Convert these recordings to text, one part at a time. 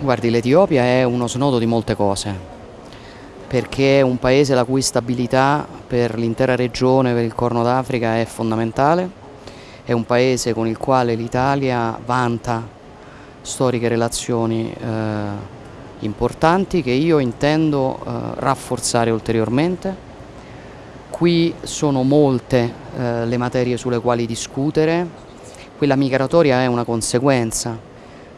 Guardi, l'Etiopia è uno snodo di molte cose, perché è un paese la cui stabilità per l'intera regione, per il Corno d'Africa è fondamentale, è un paese con il quale l'Italia vanta storiche relazioni eh, importanti che io intendo eh, rafforzare ulteriormente. Qui sono molte eh, le materie sulle quali discutere, quella migratoria è una conseguenza,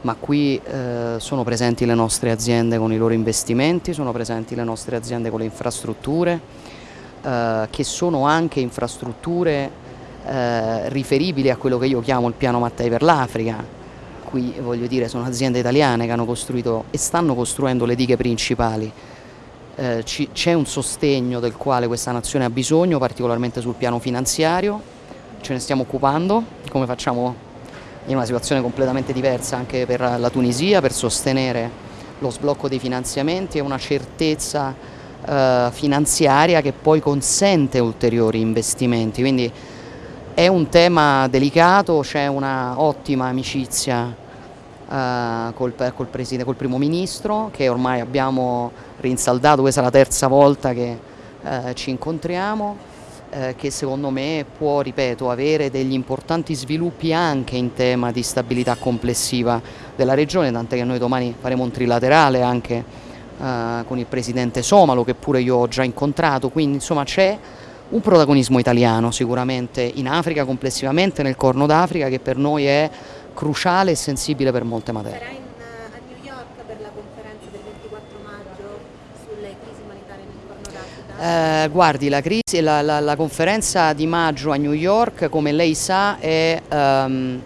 ma qui eh, sono presenti le nostre aziende con i loro investimenti, sono presenti le nostre aziende con le infrastrutture, eh, che sono anche infrastrutture eh, riferibili a quello che io chiamo il piano Mattei per l'Africa. Qui voglio dire sono aziende italiane che hanno costruito e stanno costruendo le dighe principali. Eh, c'è un sostegno del quale questa nazione ha bisogno, particolarmente sul piano finanziario, ce ne stiamo occupando, come facciamo in una situazione completamente diversa anche per la Tunisia per sostenere lo sblocco dei finanziamenti e una certezza eh, finanziaria che poi consente ulteriori investimenti. Quindi è un tema delicato, c'è una ottima amicizia eh, col, col, col primo ministro che ormai abbiamo rinsaldato, questa è la terza volta che eh, ci incontriamo eh, che secondo me può, ripeto, avere degli importanti sviluppi anche in tema di stabilità complessiva della regione, tant'è che noi domani faremo un trilaterale anche eh, con il presidente somalo che pure io ho già incontrato, quindi insomma c'è un protagonismo italiano sicuramente in Africa complessivamente, nel Corno d'Africa che per noi è cruciale e sensibile per molte materie. Eh, guardi, la, crisi, la, la, la, conferenza di maggio a New York, come lei sa, è um,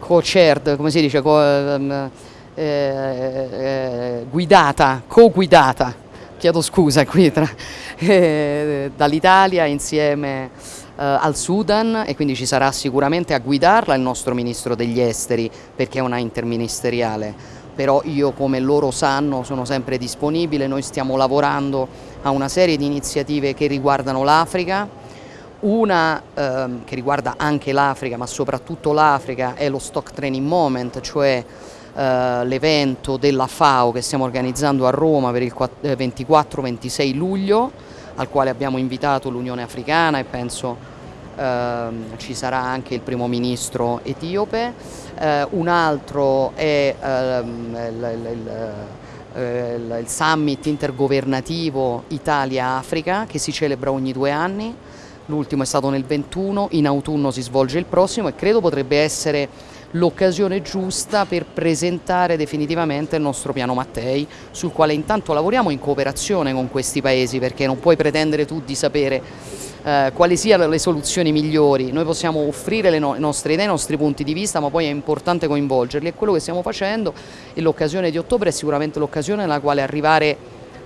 co-chaired, come si dice, co, um, eh, eh, guidata, co-guidata, chiedo scusa qui, eh, dall'Italia insieme eh, al Sudan e quindi ci sarà sicuramente a guidarla il nostro Ministro degli Esteri perché è una interministeriale però io come loro sanno sono sempre disponibile, noi stiamo lavorando a una serie di iniziative che riguardano l'Africa, una ehm, che riguarda anche l'Africa ma soprattutto l'Africa è lo Stock Training Moment, cioè eh, l'evento della FAO che stiamo organizzando a Roma per il 24-26 eh, luglio al quale abbiamo invitato l'Unione Africana e penso Uh, ci sarà anche il primo ministro etiope, uh, un altro è uh, il, il, il, il, summit intergovernativo Italia-Africa che si celebra ogni due anni, l'ultimo è stato nel 21, in autunno si svolge il prossimo e credo potrebbe essere l'occasione giusta per presentare definitivamente il nostro piano Mattei sul quale intanto lavoriamo in cooperazione con questi paesi perché non puoi pretendere tu di sapere eh, quali siano le soluzioni migliori, noi possiamo offrire le, no le, nostre idee, i nostri punti di vista ma poi è importante coinvolgerli. E quello che stiamo facendo e l'occasione di ottobre è sicuramente l'occasione nella quale arrivare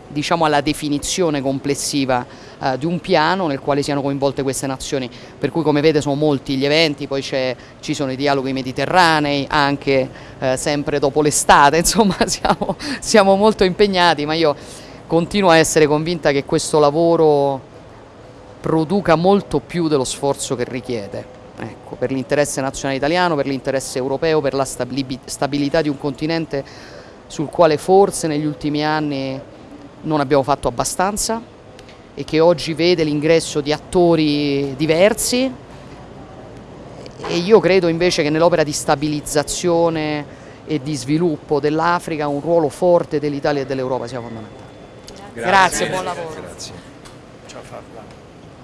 diciamo, alla definizione complessiva eh, di un piano nel quale siano coinvolte queste nazioni, per cui come vede sono molti gli eventi, poi ci sono i dialoghi mediterranei, anche eh, sempre dopo l'estate, insomma siamo, siamo molto impegnati, ma io continuo a essere convinta che questo lavoro produca molto più dello sforzo che richiede. Ecco, per l'interesse nazionale italiano, per l'interesse europeo, per la stabilità di un continente sul quale forse negli ultimi anni non abbiamo fatto abbastanza e che oggi vede l'ingresso di attori diversi e io credo invece che nell'opera di stabilizzazione e di sviluppo dell'Africa un ruolo forte dell'Italia e dell'Europa sia fondamentale. Grazie, Grazie buon lavoro. Grazie. Ciao Fabio.